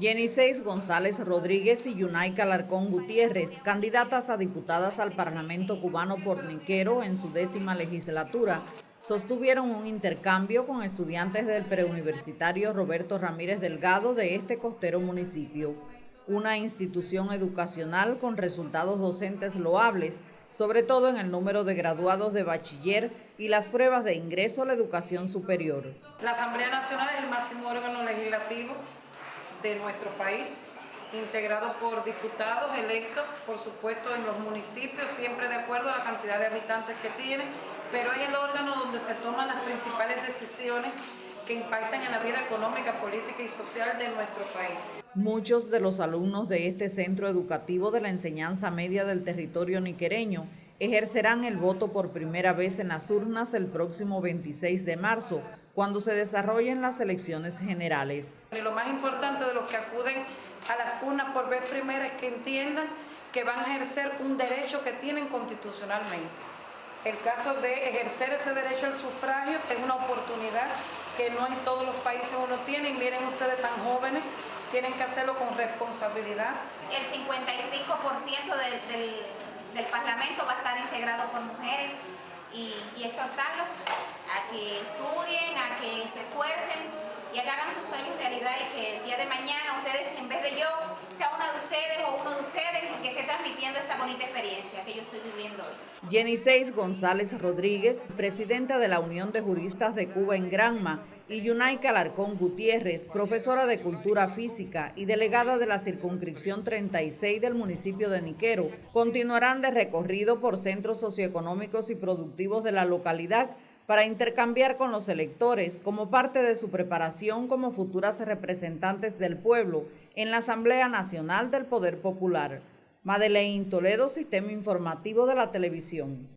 Jenny Seis González Rodríguez y Yunay Larcón Gutiérrez, candidatas a diputadas al Parlamento cubano por Niquero en su décima legislatura, sostuvieron un intercambio con estudiantes del preuniversitario Roberto Ramírez Delgado de este costero municipio, una institución educacional con resultados docentes loables, sobre todo en el número de graduados de bachiller y las pruebas de ingreso a la educación superior. La Asamblea Nacional es el máximo órgano legislativo de nuestro país, integrado por diputados electos, por supuesto en los municipios, siempre de acuerdo a la cantidad de habitantes que tienen, pero es el órgano donde se toman las principales decisiones que impactan en la vida económica, política y social de nuestro país. Muchos de los alumnos de este centro educativo de la enseñanza media del territorio niquereño ejercerán el voto por primera vez en las urnas el próximo 26 de marzo, cuando se desarrollen las elecciones generales. Y lo más importante de los que acuden a las urnas por vez primera es que entiendan que van a ejercer un derecho que tienen constitucionalmente. El caso de ejercer ese derecho al sufragio es una oportunidad que no en todos los países uno tiene y miren ustedes tan jóvenes, tienen que hacerlo con responsabilidad. El 55% del del Parlamento va a estar integrado por mujeres y, exhortarlos a que estudien, a que se esfuercen y que hagan sus sueños realidad y que el día de mañana ustedes, en vez de yo, sea una de ustedes o uno de ustedes el que esté transmitiendo esta bonita experiencia que yo estoy viviendo. Jenny Seis González Rodríguez, presidenta de la Unión de Juristas de Cuba en Granma, y Yunay Calarcón Gutiérrez, profesora de Cultura Física y delegada de la circunscripción 36 del municipio de Niquero, continuarán de recorrido por centros socioeconómicos y productivos de la localidad para intercambiar con los electores como parte de su preparación como futuras representantes del pueblo en la Asamblea Nacional del Poder Popular. Madeleine Toledo, Sistema Informativo de la Televisión.